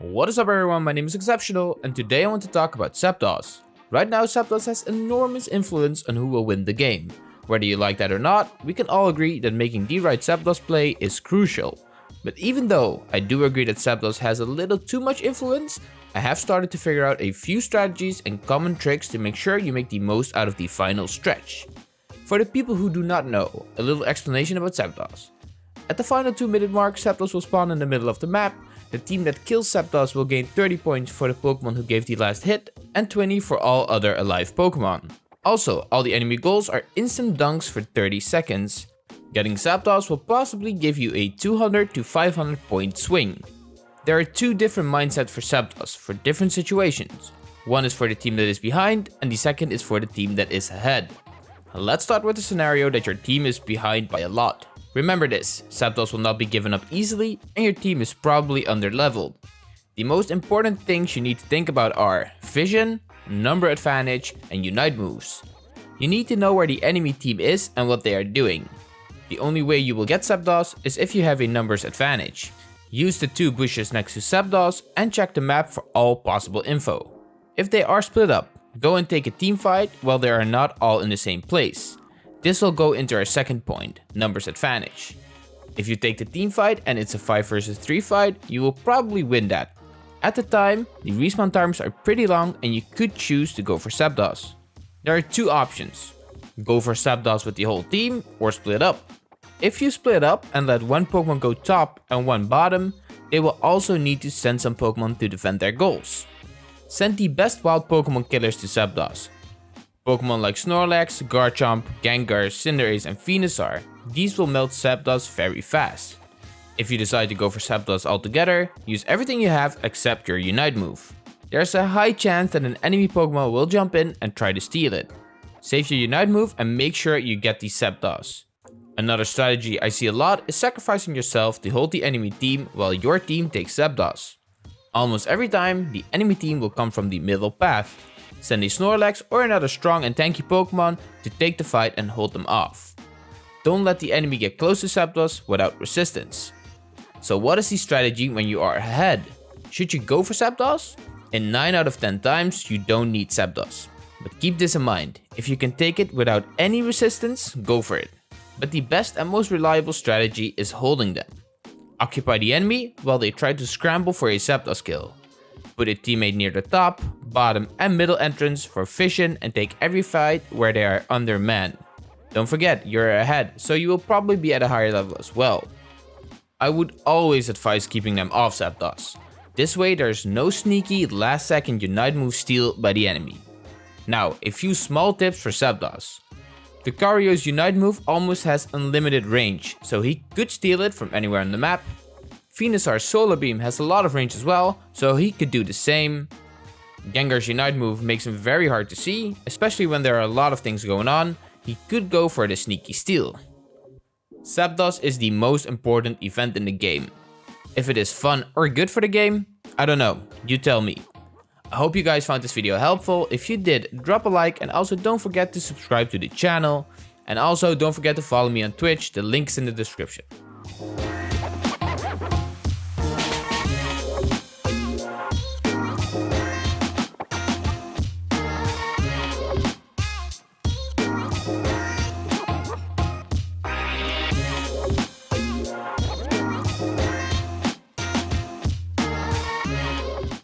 What is up everyone, my name is Exceptional and today I want to talk about Zapdos. Right now Zapdos has enormous influence on who will win the game. Whether you like that or not, we can all agree that making the right Zapdos play is crucial. But even though I do agree that Zapdos has a little too much influence, I have started to figure out a few strategies and common tricks to make sure you make the most out of the final stretch. For the people who do not know, a little explanation about Zapdos. At the final 2 minute mark, Zapdos will spawn in the middle of the map, the team that kills Zapdos will gain 30 points for the Pokemon who gave the last hit, and 20 for all other alive Pokemon. Also, all the enemy goals are instant dunks for 30 seconds. Getting Zapdos will possibly give you a 200 to 500 point swing. There are two different mindsets for Zapdos for different situations. One is for the team that is behind, and the second is for the team that is ahead. Let's start with the scenario that your team is behind by a lot. Remember this, Zapdos will not be given up easily and your team is probably underleveled. The most important things you need to think about are Vision, Number Advantage and Unite moves. You need to know where the enemy team is and what they are doing. The only way you will get Zapdos is if you have a numbers advantage. Use the two bushes next to Zapdos and check the map for all possible info. If they are split up, go and take a team fight while they are not all in the same place. This will go into our second point, numbers advantage. If you take the team fight and it's a 5 versus 3 fight, you will probably win that. At the time, the respawn times are pretty long and you could choose to go for Zapdos. There are two options. Go for Zapdos with the whole team or split up. If you split up and let one Pokemon go top and one bottom, they will also need to send some Pokemon to defend their goals. Send the best wild Pokemon killers to Zapdos, Pokemon like Snorlax, Garchomp, Gengar, Cinderace and Venusaur, these will melt Zapdos very fast. If you decide to go for Zapdos altogether, use everything you have except your Unite move. There's a high chance that an enemy Pokemon will jump in and try to steal it. Save your Unite move and make sure you get the Zapdos. Another strategy I see a lot is sacrificing yourself to hold the enemy team while your team takes Zapdos. Almost every time, the enemy team will come from the middle path, Send a Snorlax or another strong and tanky Pokemon to take the fight and hold them off. Don't let the enemy get close to Zapdos without resistance. So what is the strategy when you are ahead? Should you go for Zapdos? In 9 out of 10 times you don't need Zapdos. But keep this in mind, if you can take it without any resistance, go for it. But the best and most reliable strategy is holding them. Occupy the enemy while they try to scramble for a Zapdos kill. Put a teammate near the top, bottom and middle entrance for vision and take every fight where they are under man. Don't forget, you're ahead, so you will probably be at a higher level as well. I would always advise keeping them off Zapdos. This way there's no sneaky last second Unite move steal by the enemy. Now, a few small tips for Zapdos. Lucario's Unite move almost has unlimited range, so he could steal it from anywhere on the map. Venusaur's Solar Beam has a lot of range as well, so he could do the same. Gengar's Unite move makes him very hard to see, especially when there are a lot of things going on, he could go for the sneaky steal. Zapdos is the most important event in the game. If it is fun or good for the game, I don't know, you tell me. I hope you guys found this video helpful, if you did, drop a like and also don't forget to subscribe to the channel. And also don't forget to follow me on Twitch, the link is in the description.